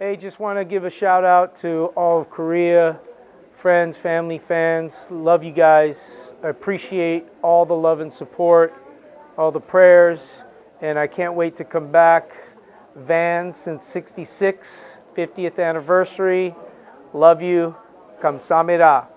Hey, just want to give a shout out to all of Korea, friends, family, fans. Love you guys. I appreciate all the love and support, all the prayers, and I can't wait to come back. Vans since 66, 50th anniversary. Love you. Kamsamira.